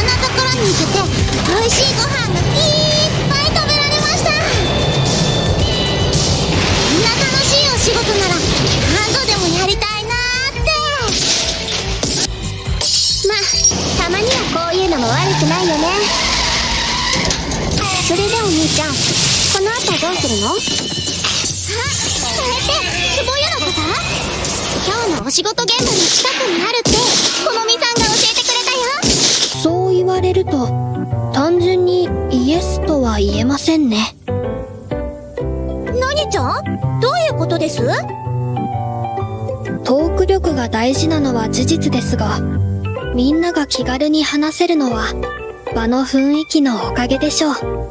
ろんなところに行けて美味しいご飯がいっぱい食べられました。こんな楽しいお仕事なら何度でもやりたいなーって。まあたまにはこういうのも悪くないよね。それでお兄ちゃんこの後どうするの？あそれって壺湯のこと今日のお仕事現場の近くにあるってこのみさんと単純にイエスとは言えませんね。何ちゃ？んどういうことです？トーク力が大事なのは事実ですがみんなが気軽に話せるのは場の雰囲気のおかげでしょう